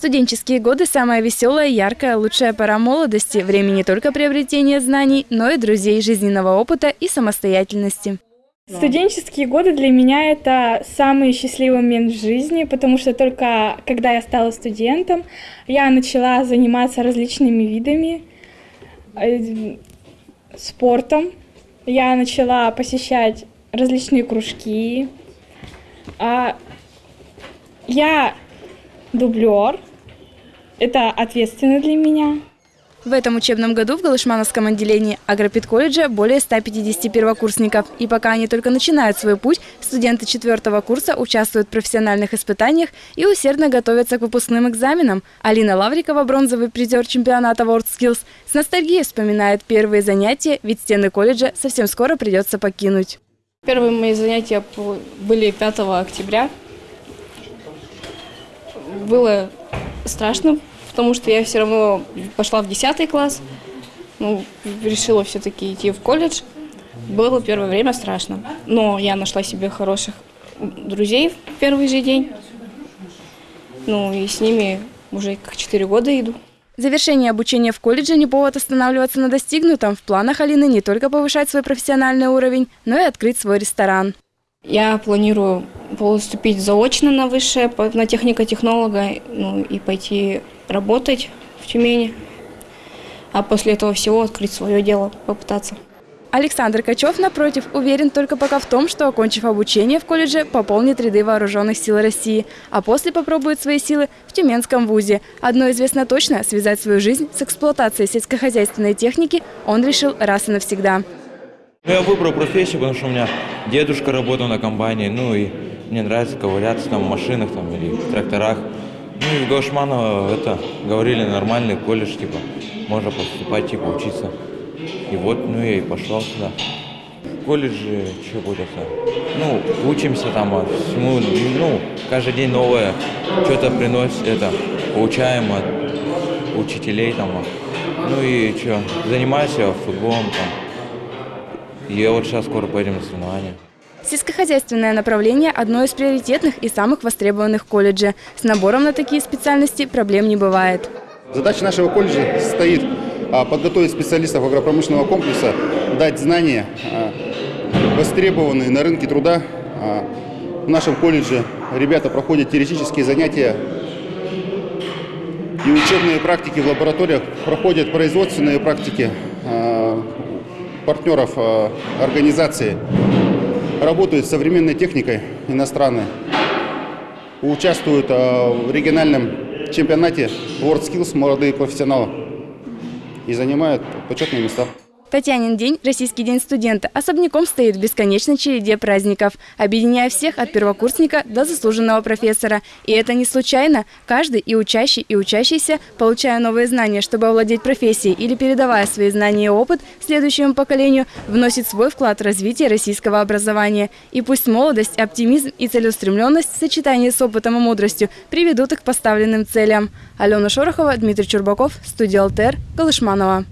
Студенческие годы – самая веселая, яркая, лучшая пора молодости. Время не только приобретения знаний, но и друзей, жизненного опыта и самостоятельности. Студенческие годы для меня это самый счастливый момент в жизни, потому что только когда я стала студентом, я начала заниматься различными видами э, спортом. Я начала посещать различные кружки. А Я дублер, это ответственно для меня. В этом учебном году в Галышмановском отделении агропедколледжа более 150 первокурсников. И пока они только начинают свой путь, студенты четвертого курса участвуют в профессиональных испытаниях и усердно готовятся к выпускным экзаменам. Алина Лаврикова, бронзовый призер чемпионата WorldSkills, с ностальгией вспоминает первые занятия, ведь стены колледжа совсем скоро придется покинуть. Первые мои занятия были 5 октября. Было страшно, потому что я все равно пошла в 10 класс, ну, решила все-таки идти в колледж. Было первое время страшно, но я нашла себе хороших друзей в первый же день. Ну и с ними уже как 4 года иду. Завершение обучения в колледже не повод останавливаться на достигнутом. В планах Алины не только повышать свой профессиональный уровень, но и открыть свой ресторан. Я планирую поступить заочно на высшее, на технико-технолога, ну и пойти работать в Тюмени, а после этого всего открыть свое дело, попытаться. Александр Качев, напротив, уверен только пока в том, что, окончив обучение в колледже, пополнит ряды вооруженных сил России, а после попробует свои силы в Тюменском вузе. Одно известно точно – связать свою жизнь с эксплуатацией сельскохозяйственной техники он решил раз и навсегда. Ну, я выбрал профессию, потому что у меня дедушка работал на комбайне, ну и мне нравится ковыряться там в машинах там, или в тракторах. Ну и в Гаушманово это говорили нормальный колледж, типа, можно поступать, типа, учиться. И вот, ну я и пошел сюда. В колледже что будет Ну, учимся там а всему, ну, каждый день новое, что-то приносит, это, получаем от учителей там. А. Ну и что, занимаюсь футболом там. И вот сейчас скоро поедем на соревнования. Сельскохозяйственное направление – одно из приоритетных и самых востребованных в колледже. С набором на такие специальности проблем не бывает. Задача нашего колледжа состоит а, подготовить специалистов агропромышленного комплекса, дать знания, а, востребованные на рынке труда. А, в нашем колледже ребята проходят теоретические занятия и учебные практики в лабораториях, проходят производственные практики партнеров организации работают с современной техникой иностранной, участвуют э, в региональном чемпионате WorldSkills молодые профессионалы и занимают почетные места. Татьянин день, Российский день студента, особняком стоит в бесконечной череде праздников, объединяя всех от первокурсника до заслуженного профессора. И это не случайно. Каждый и учащий, и учащийся, получая новые знания, чтобы овладеть профессией или передавая свои знания и опыт следующему поколению, вносит свой вклад в развитие российского образования. И пусть молодость, оптимизм и целеустремленность в сочетании с опытом и мудростью приведут их к поставленным целям. Алена Шорохова, Дмитрий Чурбаков, студия «Алтер», Галышманова.